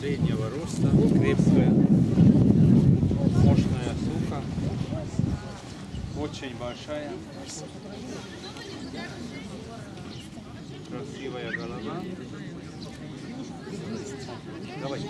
Среднего роста, крепкая, мощная сука, очень большая, красивая голова. Давайте.